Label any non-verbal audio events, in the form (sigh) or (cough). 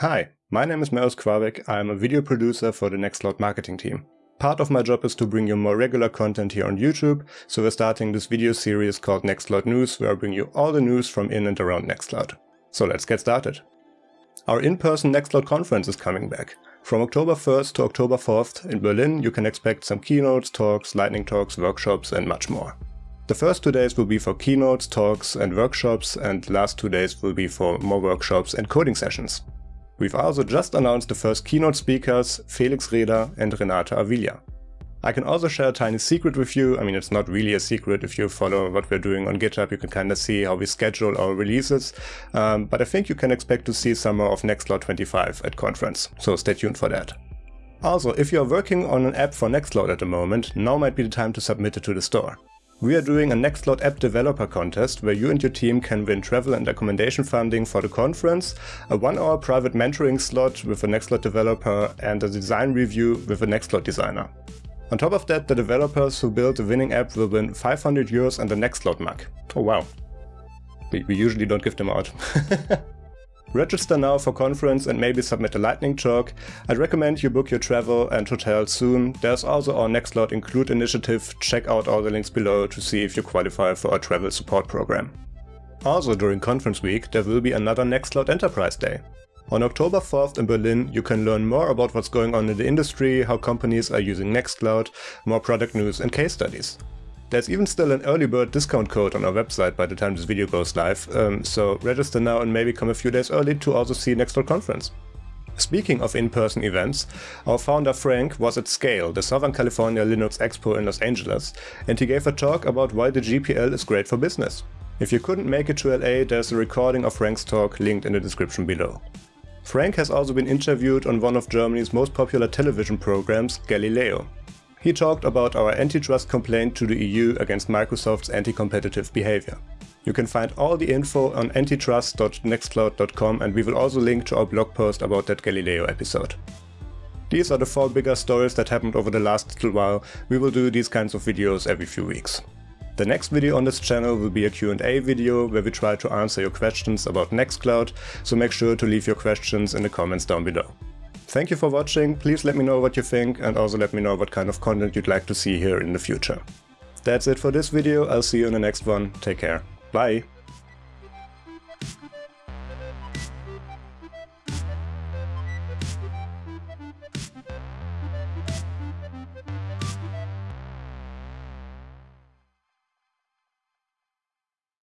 Hi, my name is Marius Quavek. I'm a video producer for the Nextcloud marketing team. Part of my job is to bring you more regular content here on YouTube, so we're starting this video series called Nextcloud News, where I bring you all the news from in and around Nextcloud. So let's get started. Our in-person Nextcloud conference is coming back. From October 1st to October 4th in Berlin, you can expect some keynotes, talks, lightning talks, workshops, and much more. The first two days will be for keynotes, talks, and workshops, and the last two days will be for more workshops and coding sessions. We've also just announced the first keynote speakers, Felix Reda and Renata Avila. I can also share a tiny secret with you. I mean, it's not really a secret. If you follow what we're doing on GitHub, you can kind of see how we schedule our releases. Um, but I think you can expect to see some more of Nextcloud 25 at conference, so stay tuned for that. Also, if you're working on an app for Nextcloud at the moment, now might be the time to submit it to the store. We are doing a Nextcloud app developer contest where you and your team can win travel and accommodation funding for the conference, a one hour private mentoring slot with a Nextcloud developer and a design review with a Nextcloud designer. On top of that, the developers who build the winning app will win 500 euros and a Nextcloud mug. Oh wow. We usually don't give them out. (laughs) Register now for conference and maybe submit a lightning talk. I'd recommend you book your travel and hotel soon. There's also our Nextcloud Include initiative. Check out all the links below to see if you qualify for our travel support program. Also during conference week, there will be another Nextcloud Enterprise Day. On October 4th in Berlin, you can learn more about what's going on in the industry, how companies are using Nextcloud, more product news and case studies. There's even still an early bird discount code on our website by the time this video goes live, um, so register now and maybe come a few days early to also see Nextcloud Conference. Speaking of in-person events, our founder Frank was at Scale, the Southern California Linux Expo in Los Angeles, and he gave a talk about why the GPL is great for business. If you couldn't make it to LA, there's a recording of Frank's talk linked in the description below. Frank has also been interviewed on one of Germany's most popular television programs, Galileo. He talked about our antitrust complaint to the EU against Microsoft's anti-competitive behavior. You can find all the info on antitrust.nextcloud.com and we will also link to our blog post about that Galileo episode. These are the four bigger stories that happened over the last little while. We will do these kinds of videos every few weeks. The next video on this channel will be a Q&A video where we try to answer your questions about Nextcloud, so make sure to leave your questions in the comments down below. Thank you for watching, please let me know what you think and also let me know what kind of content you'd like to see here in the future. That's it for this video, I'll see you in the next one, take care, bye!